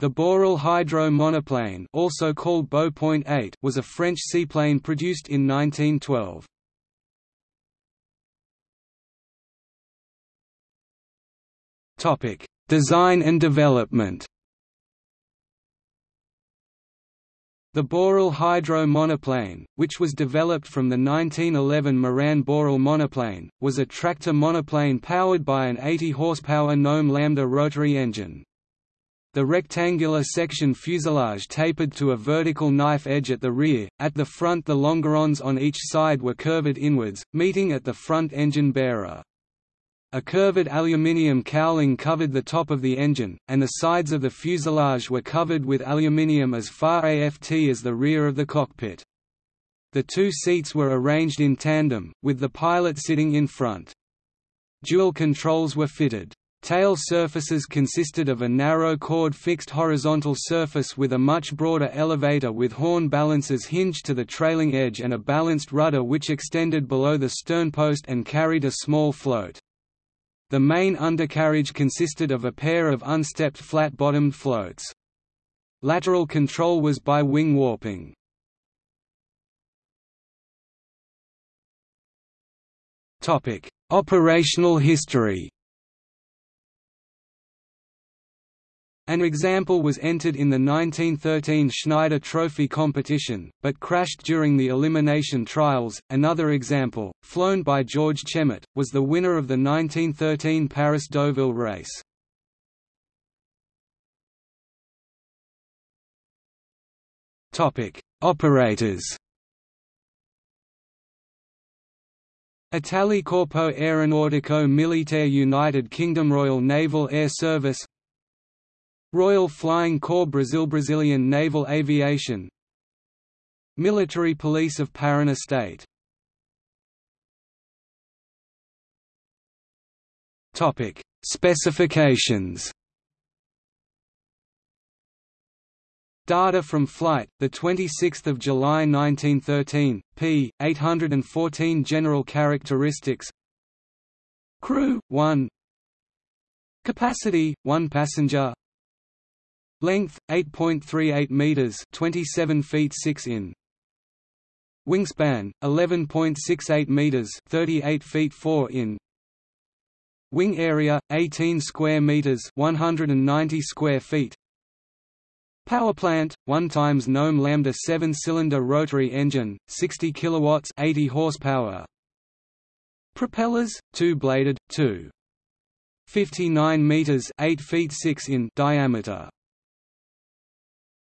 The Borel Hydro monoplane also called Beau Point 8 was a French seaplane produced in 1912. Design and development The Borel Hydro monoplane, which was developed from the 1911 Morane Borel monoplane, was a tractor monoplane powered by an 80 horsepower Gnome Lambda rotary engine. The rectangular section fuselage tapered to a vertical knife edge at the rear, at the front the longerons on each side were curved inwards, meeting at the front engine bearer. A curved aluminium cowling covered the top of the engine, and the sides of the fuselage were covered with aluminium as far aft as the rear of the cockpit. The two seats were arranged in tandem, with the pilot sitting in front. Dual controls were fitted. Tail surfaces consisted of a narrow chord fixed horizontal surface with a much broader elevator with horn balancers hinged to the trailing edge and a balanced rudder which extended below the sternpost and carried a small float. The main undercarriage consisted of a pair of unstepped flat-bottomed floats. Lateral control was by wing warping. Operational history An example was entered in the 1913 Schneider Trophy competition, but crashed during the elimination trials. Another example, flown by George Chemet, was the winner of the 1913 Paris-Deauville race. Topic: Operators. Italy Corpo Aeronautico Militare United Kingdom Royal Naval Air Service Royal Flying Corps Brazil Brazilian Naval Aviation. Military Police of Parana State. Topic. Specifications. Data from flight, 26 July 1913, p. 814 General characteristics. Crew, 1 Capacity, 1 passenger Length 8.38 meters, 27 feet 6 in. Wingspan 11.68 meters, 38 feet 4 in. Wing area 18 square meters, 190 square feet. Power plant 1 times Gnome Lambda 7-cylinder rotary engine, 60 kilowatts, 80 horsepower. Propellers 2-bladed, 2 59 meters, 8 feet 6 in diameter.